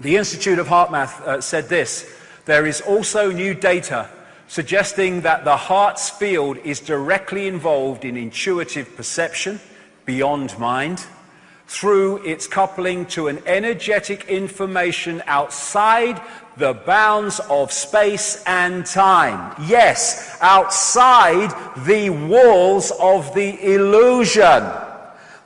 The Institute of HeartMath uh, said this there is also new data suggesting that the heart's field is directly involved in intuitive perception beyond mind through its coupling to an energetic information outside the bounds of space and time. Yes, outside the walls of the illusion.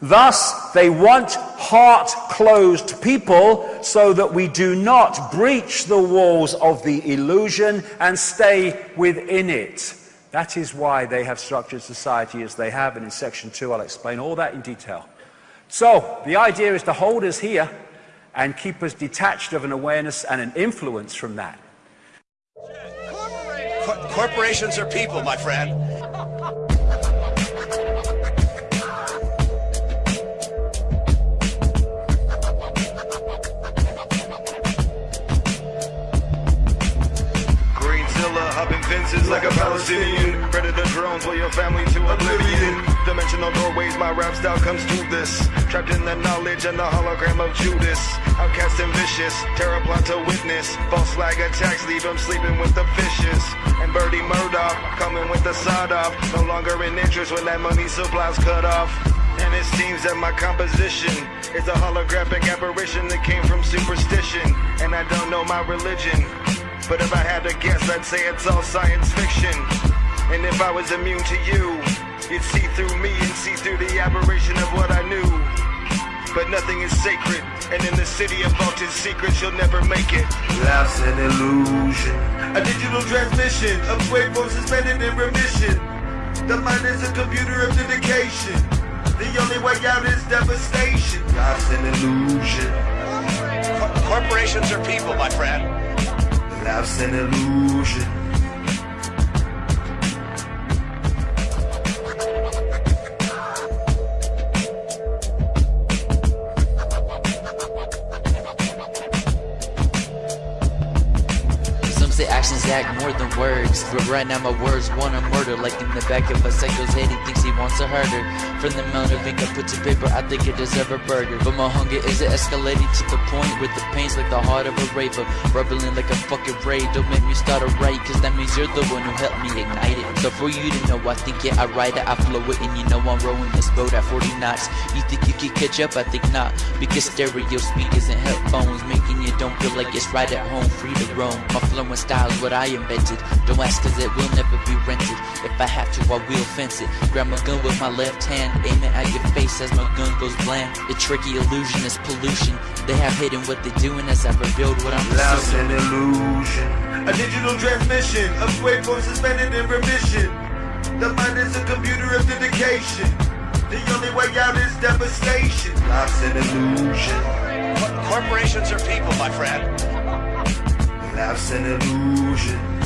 Thus, they want heart closed people so that we do not breach the walls of the illusion and stay within it. That is why they have structured society as they have, and in section two, I'll explain all that in detail. So, the idea is to hold us here and keep us detached of an awareness and an influence from that. corporations are people, my friend. Like a Palestinian. Predator drones will your family to oblivion. Dimensional doorways, my rap style comes through this. Trapped in the knowledge and the hologram of Judas. Outcast and vicious, terror plot to witness. False flag attacks leave him sleeping with the fishes. And Birdie Murdoch coming with the sod off. No longer in interest when that money supply's cut off. And it seems that my composition is a holographic apparition that came from superstition. And I don't know my religion. But if I had to guess, I'd say it's all science fiction. And if I was immune to you, you'd see through me and see through the aberration of what I knew. But nothing is sacred, and in the city of vaulted secrets, you'll never make it. Life's an illusion. A digital transmission of waveforms suspended in remission. The mind is a computer of dedication. The only way out is devastation. Life's an illusion. Corporations are people, my friend. Life's an illusion. Some say Actions act more than words. But right now my words wanna murder, like in the back of a psycho's head, he thinks he wants to hurt her. From the amount of ink I put to paper, I think it deserves a burger. But my hunger is escalating to the point where the pain's like the heart of a raver, bubbling like a fucking raid. Don't make me start a raid, cause that means you're the one who helped me ignite it. So for you to know, I think yeah, I ride it, I flow it, and you know I'm rowing this boat at 40 knots. You think you can catch up? I think not, because stereo speed isn't headphones, making you don't feel like it's right at home, free to roam. My flow and style's what I invented. Don't ask cause it will never be rented. If I have to, I will fence it. Grab my gun with my left hand, aim it at your face as my gun goes bland. The tricky illusion is pollution. They have hidden what they're doing as I revealed what I'm Lost an illusion. A digital transmission of waveforms suspended in remission. The mind is a computer of dedication. The only way out is devastation. Life's an illusion. Corporations are people, my friend. Life's an illusion.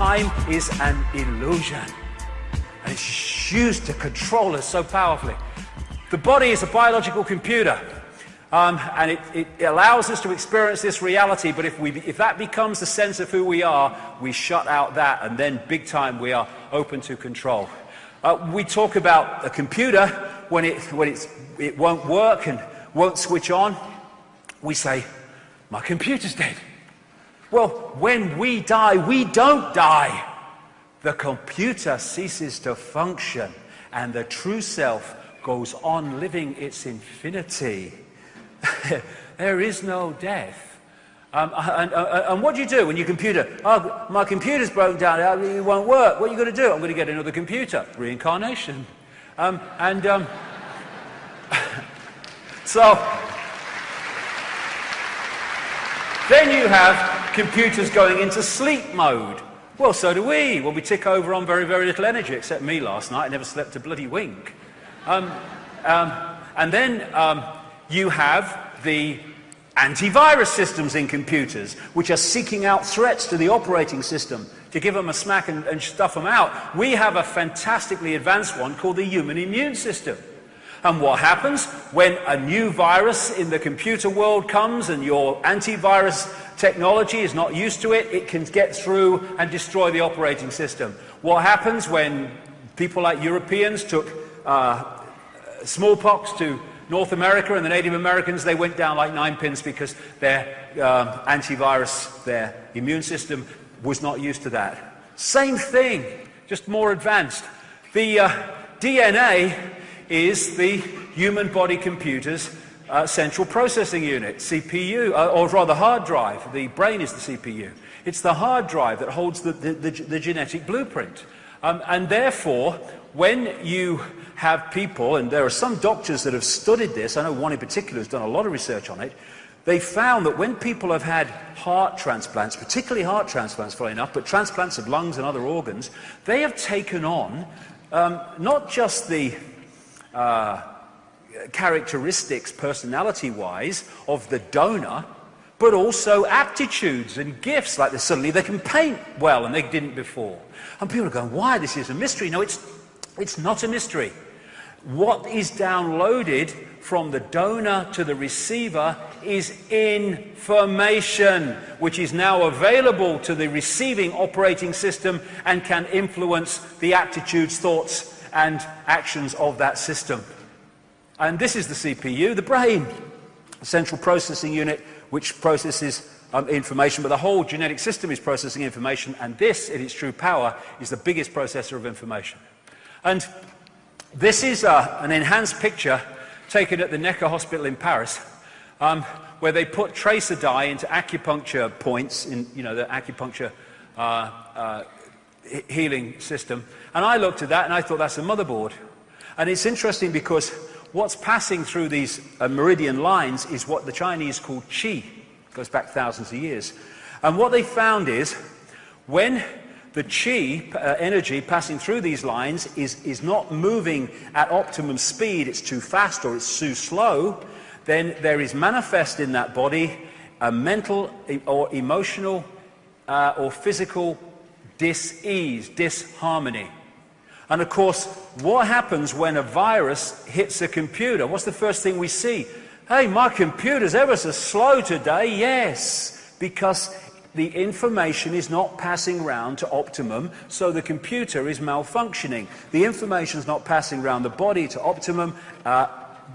Time is an illusion. And it's used to control us so powerfully. The body is a biological computer. Um, and it, it, allows us to experience this reality, but if, we, if that becomes the sense of who we are, we shut out that, and then big time we are open to control. Uh, we talk about a computer when, it, when it won't work and won't switch on. We say, my computer's dead. Well, when we die, we don't die. The computer ceases to function and the true self goes on living its infinity. there is no death. Um, and, uh, and, what do you do when your computer, oh, my computer's broken down, it won't work. What are you going to do? I'm going to get another computer. Reincarnation. Um, and um, Then you have computers going into sleep mode. Well, so do we. Well, we tick over on very, very little energy, except me last night. I never slept a bloody wink. Um, um, and then um, you have the antivirus systems in computers, which are seeking out threats to the operating system to give them a smack and, and stuff them out. We have a fantastically advanced one called the human immune system. And what happens when a new virus in the computer world comes and your antivirus technology is not used to it, it can get through and destroy the operating system. What happens when people like Europeans took uh, smallpox to North America and the Native Americans, they went down like nine pins because their um, antivirus, their immune system was not used to that. Same thing, just more advanced. The uh, DNA is the human body computer's uh, central processing unit, CPU, uh, or rather hard drive. The brain is the CPU. It's the hard drive that holds the, the, the, the genetic blueprint. Um, and therefore, when you have people, and there are some doctors that have studied this, I know one in particular has done a lot of research on it, they found that when people have had heart transplants, particularly heart transplants, funny enough, but transplants of lungs and other organs, they have taken on um, not just the uh, characteristics, personality-wise, of the donor, but also aptitudes and gifts, like this. suddenly they can paint well and they didn't before. And people are going, why? This is a mystery. No, it's, it's not a mystery. What is downloaded from the donor to the receiver is information, which is now available to the receiving operating system and can influence the aptitudes, thoughts, and actions of that system. And this is the CPU, the brain, the central processing unit, which processes um, information, but the whole genetic system is processing information, and this, in its true power, is the biggest processor of information. And this is uh, an enhanced picture taken at the Necker Hospital in Paris, um, where they put tracer dye into acupuncture points in, you know, the acupuncture uh, uh, healing system. And I looked at that and I thought that's a motherboard. And it's interesting because what's passing through these uh, meridian lines is what the Chinese call qi. Goes back thousands of years. And what they found is when the chi uh, energy passing through these lines is, is not moving at optimum speed, it's too fast or it's too slow, then there is manifest in that body a mental or emotional uh, or physical dis-ease, disharmony. And of course, what happens when a virus hits a computer? What's the first thing we see? Hey, my computer's ever so slow today. Yes, because the information is not passing round to optimum, so the computer is malfunctioning. The information is not passing round the body to optimum, uh,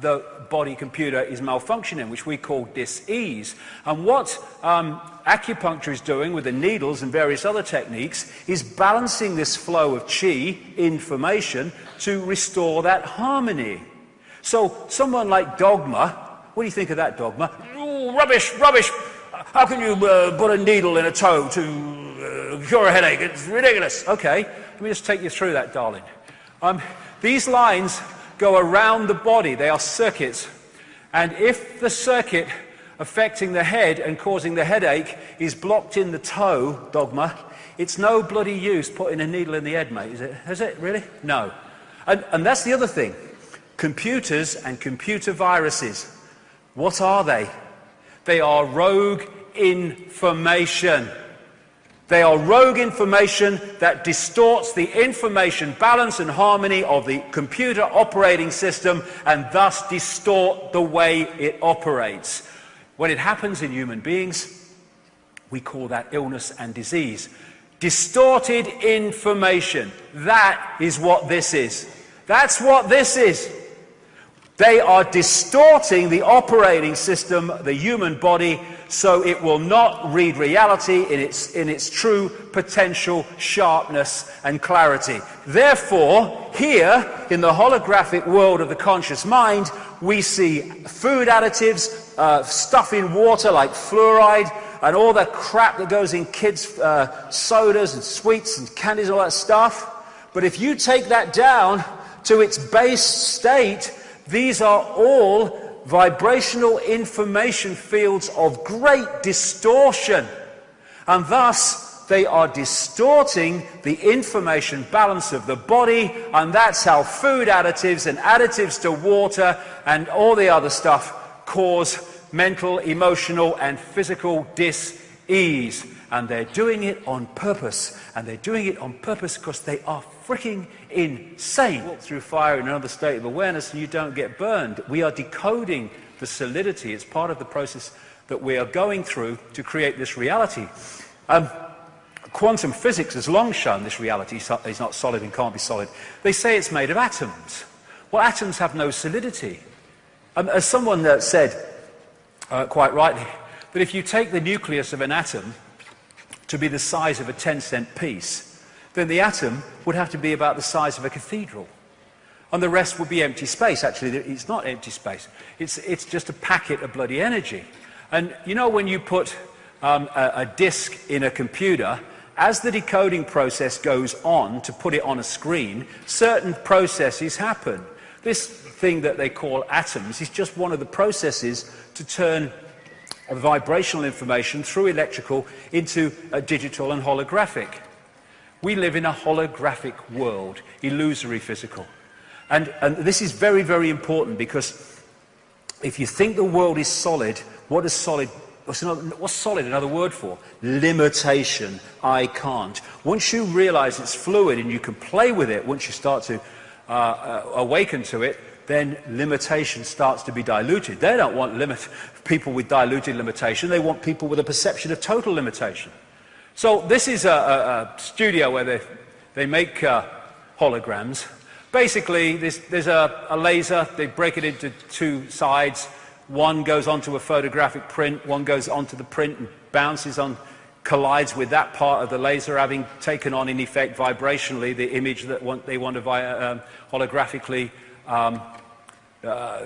the body computer is malfunctioning, which we call dis-ease. And what um, acupuncture is doing with the needles and various other techniques is balancing this flow of chi, information, to restore that harmony. So someone like Dogma, what do you think of that Dogma? Ooh, rubbish, rubbish, how can you uh, put a needle in a toe to uh, cure a headache? It's ridiculous. Okay, let me just take you through that, darling. Um, these lines go around the body. They are circuits. And if the circuit affecting the head and causing the headache is blocked in the toe, dogma, it's no bloody use putting a needle in the head, mate, is it? Is it, really? No. And, and that's the other thing. Computers and computer viruses. What are they? They are rogue information. They are rogue information that distorts the information balance and harmony of the computer operating system and thus distort the way it operates. When it happens in human beings, we call that illness and disease. Distorted information. That is what this is. That's what this is. They are distorting the operating system, the human body, so it will not read reality in its, in its true potential sharpness and clarity. Therefore, here in the holographic world of the conscious mind, we see food additives, uh, stuff in water like fluoride, and all the crap that goes in kids' uh, sodas and sweets and candies, all that stuff. But if you take that down to its base state, these are all vibrational information fields of great distortion. And thus, they are distorting the information balance of the body, and that's how food additives and additives to water and all the other stuff cause mental, emotional, and physical dis-ease. And they're doing it on purpose. And they're doing it on purpose because they are freaking insane. Through fire in another state of awareness and you don't get burned. We are decoding the solidity. It's part of the process that we are going through to create this reality. Um, quantum physics has long shown this reality is not solid and can't be solid. They say it's made of atoms. Well, atoms have no solidity. Um, as someone said, uh, quite rightly, that if you take the nucleus of an atom to be the size of a 10 cent piece, then the atom would have to be about the size of a cathedral. And the rest would be empty space. Actually, it's not empty space. It's, it's just a packet of bloody energy. And you know when you put um, a, a disk in a computer as the decoding process goes on to put it on a screen, certain processes happen. This thing that they call atoms is just one of the processes to turn vibrational information through electrical into digital and holographic. We live in a holographic world, illusory physical. And, and this is very, very important because if you think the world is solid, what is solid What's, another, what's, solid another word for? Limitation. I can't. Once you realize it's fluid and you can play with it, once you start to uh, uh, awaken to it, then limitation starts to be diluted. They don't want limit, people with diluted limitation. They want people with a perception of total limitation. So this is a, a, a studio where they, they make uh, holograms. Basically, there's, there's a, a laser. They break it into two sides. One goes onto a photographic print, one goes onto the print and bounces on, collides with that part of the laser, having taken on, in effect, vibrationally the image that want, they want to um, holographically um, uh,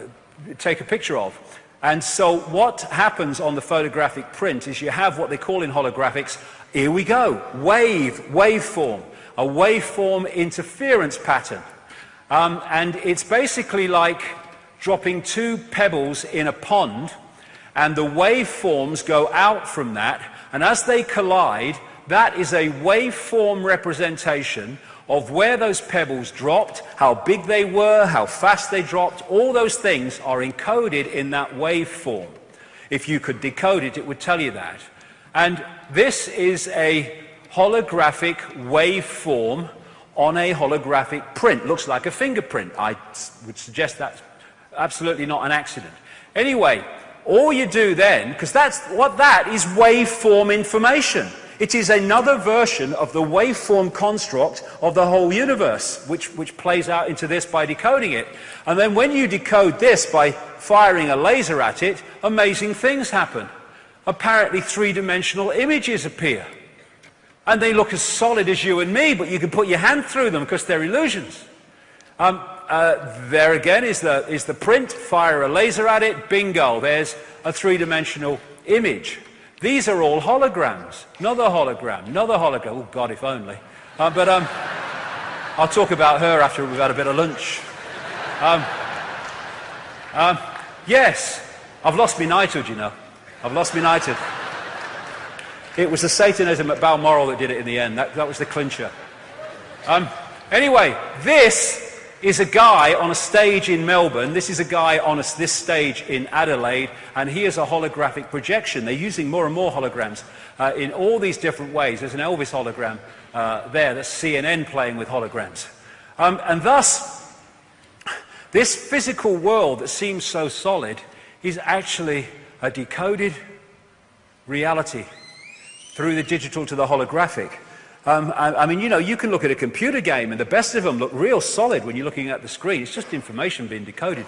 take a picture of. And so what happens on the photographic print is you have what they call in holographics, here we go, wave, waveform, a waveform interference pattern. Um, and it's basically like dropping two pebbles in a pond, and the waveforms go out from that, and as they collide, that is a waveform representation of where those pebbles dropped, how big they were, how fast they dropped, all those things are encoded in that waveform. If you could decode it, it would tell you that. And this is a holographic waveform on a holographic print. Looks like a fingerprint. I would suggest that's absolutely not an accident. Anyway, all you do then, because that's what that is waveform information. It is another version of the waveform construct of the whole universe, which, which plays out into this by decoding it. And then when you decode this by firing a laser at it, amazing things happen. Apparently three-dimensional images appear. And they look as solid as you and me, but you can put your hand through them because they're illusions. Um, uh, there again is the, is the print, fire a laser at it, bingo, there's a three-dimensional image. These are all holograms. Another hologram, another hologram. Oh, God, if only. Uh, but um, I'll talk about her after we've had a bit of lunch. Um, um, yes, I've lost my knighthood, you know. I've lost my knighthood. It was the Satanism at Balmoral that did it in the end. That, that was the clincher. Um, anyway, this is a guy on a stage in Melbourne. This is a guy on a, this stage in Adelaide, and he is a holographic projection. They're using more and more holograms uh, in all these different ways. There's an Elvis hologram uh, there. That's CNN playing with holograms. Um, and thus, this physical world that seems so solid is actually a decoded reality through the digital to the holographic. Um, I, I, mean, you know, you can look at a computer game and the best of them look real solid when you're looking at the screen. It's just information being decoded.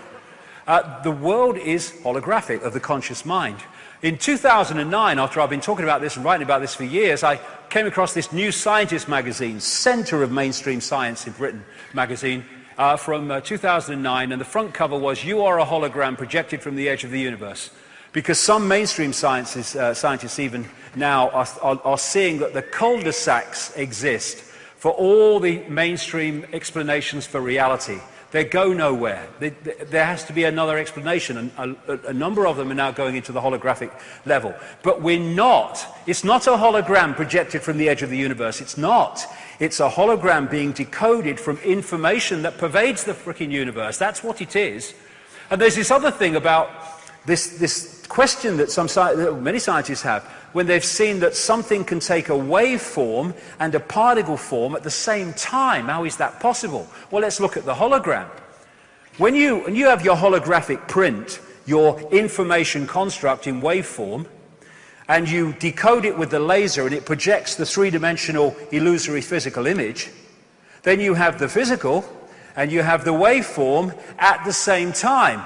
Uh, the world is holographic of the conscious mind. In 2009, after I've been talking about this and writing about this for years, I came across this New Scientist magazine, center of mainstream science in Britain magazine, uh, from uh, 2009, and the front cover was, You are a hologram projected from the edge of the universe. Because some mainstream sciences, uh, scientists even now are, are, are seeing that the cul-de-sacs exist for all the mainstream explanations for reality. They go nowhere. They, they, there has to be another explanation, and a, a, number of them are now going into the holographic level. But we're not. It's not a hologram projected from the edge of the universe. It's not. It's a hologram being decoded from information that pervades the freaking universe. That's what it is. And there's this other thing about this, this question that some that many scientists have when they've seen that something can take a wave form and a particle form at the same time. How is that possible? Well, let's look at the hologram. When you, when you have your holographic print, your information construct in waveform, and you decode it with the laser and it projects the three-dimensional illusory physical image, then you have the physical and you have the waveform at the same time.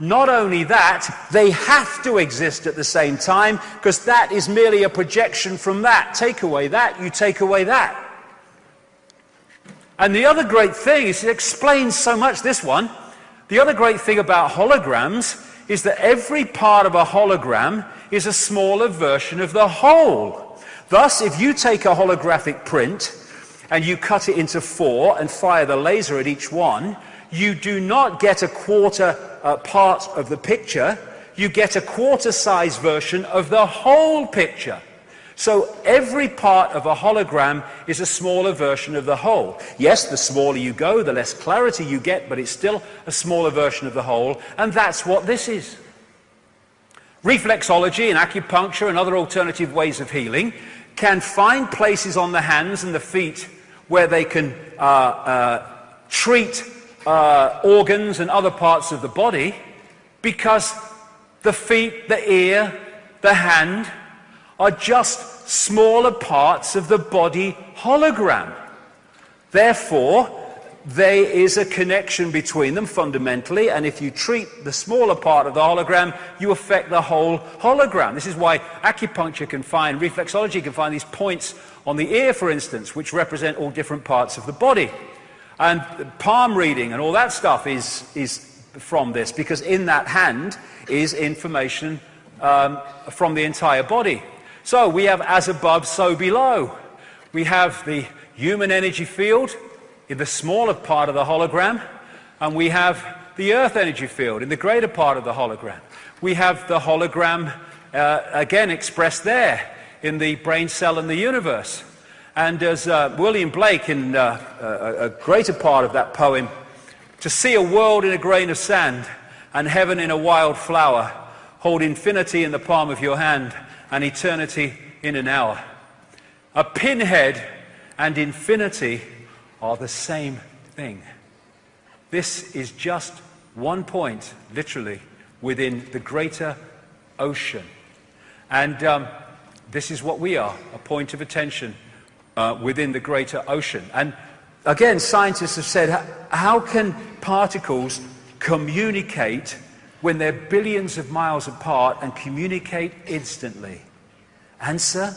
Not only that, they have to exist at the same time because that is merely a projection from that. Take away that, you take away that. And the other great thing is it explains so much, this one. The other great thing about holograms is that every part of a hologram is a smaller version of the whole. Thus, if you take a holographic print and you cut it into four and fire the laser at each one, you do not get a quarter uh, part of the picture, you get a quarter size version of the whole picture. So every part of a hologram is a smaller version of the whole. Yes, the smaller you go, the less clarity you get, but it's still a smaller version of the whole, and that's what this is. Reflexology and acupuncture and other alternative ways of healing can find places on the hands and the feet where they can uh, uh, treat uh, organs and other parts of the body because the feet, the ear, the hand are just smaller parts of the body hologram. Therefore, there is a connection between them fundamentally, and if you treat the smaller part of the hologram, you affect the whole hologram. This is why acupuncture can find, reflexology can find these points on the ear, for instance, which represent all different parts of the body. And palm reading and all that stuff is, is from this because in that hand is information um, from the entire body. So we have as above, so below. We have the human energy field in the smaller part of the hologram, and we have the earth energy field in the greater part of the hologram. We have the hologram uh, again expressed there in the brain cell and the universe. And as uh, William Blake, in uh, a, a greater part of that poem, to see a world in a grain of sand and heaven in a wild flower, hold infinity in the palm of your hand and eternity in an hour. A pinhead and infinity are the same thing. This is just one point, literally, within the greater ocean. And um, this is what we are a point of attention uh, within the greater ocean. And again, scientists have said, how can particles communicate when they're billions of miles apart and communicate instantly? Answer,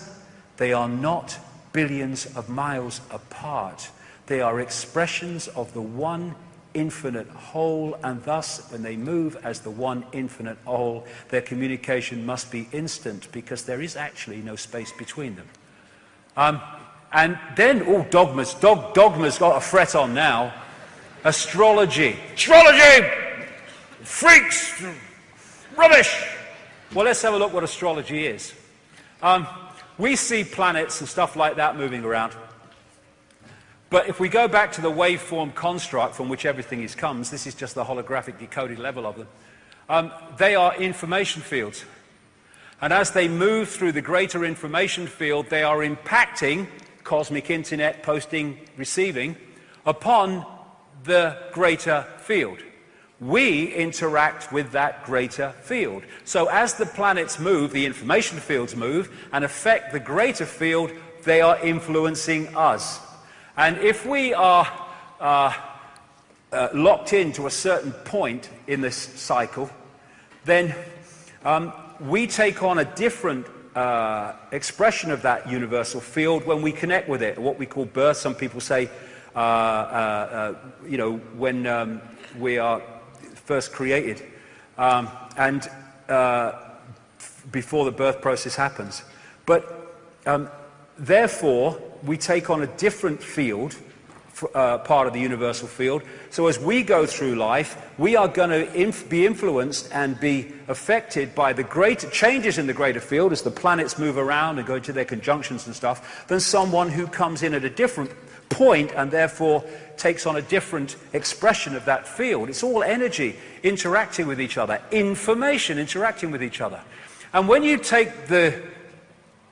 they are not billions of miles apart. They are expressions of the one infinite whole, and thus, when they move as the one infinite whole, their communication must be instant because there is actually no space between them. Um, and then, oh, dogmas. Dog, dogma's got a fret on now. Astrology. Astrology! Freaks! Rubbish! Well, let's have a look what astrology is. Um, we see planets and stuff like that moving around. But if we go back to the waveform construct from which everything is comes, this is just the holographic decoded level of them, um, they are information fields. And as they move through the greater information field, they are impacting cosmic internet posting, receiving, upon the greater field. We interact with that greater field. So as the planets move, the information fields move and affect the greater field, they are influencing us. And if we are uh, uh, locked into a certain point in this cycle, then um, we take on a different uh, expression of that universal field when we connect with it, what we call birth. Some people say, uh, uh, uh, you know, when um, we are first created um, and uh, before the birth process happens. But um, therefore, we take on a different field uh, part of the universal field. So as we go through life, we are going to inf- be influenced and be affected by the greater changes in the greater field as the planets move around and go into their conjunctions and stuff than someone who comes in at a different point and therefore takes on a different expression of that field. It's all energy interacting with each other, information interacting with each other. And when you take the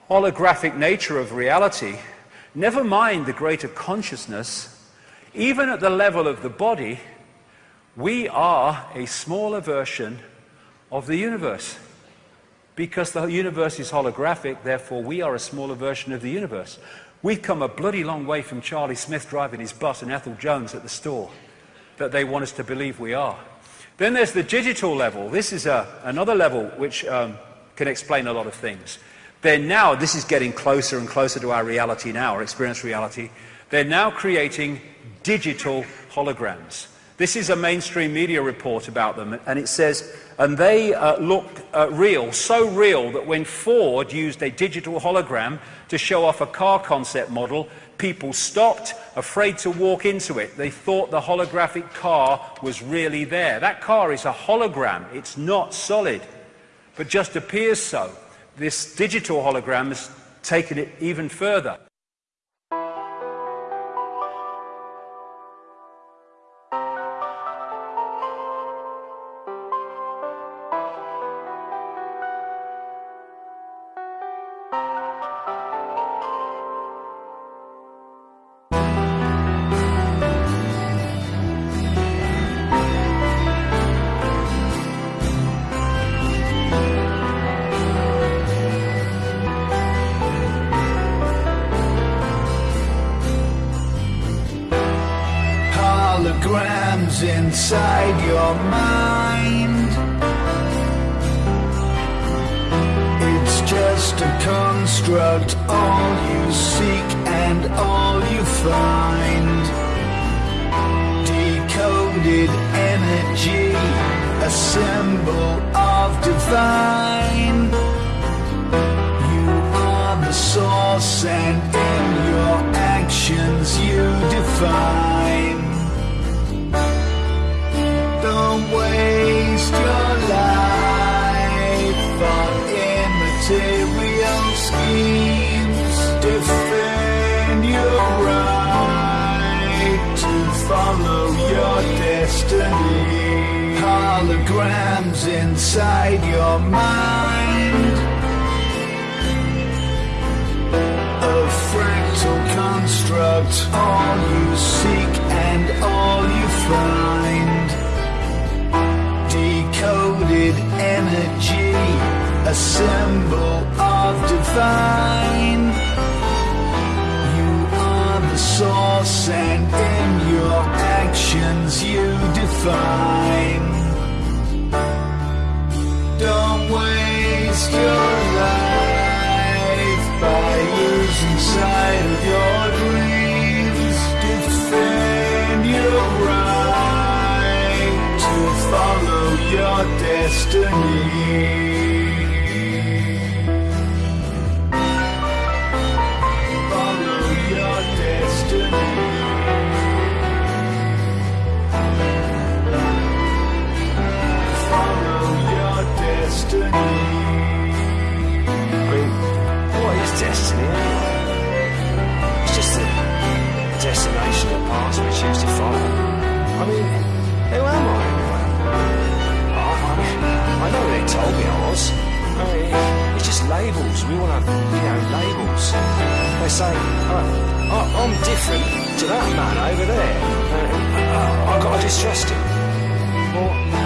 holographic nature of reality, never mind the greater consciousness, even at the level of the body, we are a smaller version of the universe. Because the universe is holographic, therefore we are a smaller version of the universe. We've come a bloody long way from Charlie Smith driving his bus and Ethel Jones at the store that they want us to believe we are. Then there's the digital level. This is a, another level which um, can explain a lot of things. Then now, this is getting closer and closer to our reality now, our experience reality. They're now creating digital holograms. This is a mainstream media report about them, and it says, and they uh, look uh, real, so real that when Ford used a digital hologram to show off a car concept model, people stopped, afraid to walk into it. They thought the holographic car was really there. That car is a hologram, it's not solid, but just appears so. This digital hologram has taken it even further. Inside your mind. It's just a construct, all you seek and all you find. Decoded energy, a symbol of divine. You are the source, and in your actions you define. Waste your life on immaterial schemes. Defend your right to follow your destiny. Holograms inside your mind. A fractal construct, all you seek and all you find. A symbol of divine. You are the source, and in your actions you define. Don't waste your life by losing sight of your dreams. Defend your right to follow your destiny. Destination or path we choose to follow. I mean, who am I anyway? I, I, I know they told me I was. I mean, it's just labels. We want to, you know, labels. They say, uh, I, I'm different to that man over there. Uh, I, I've got to distrust him. Well,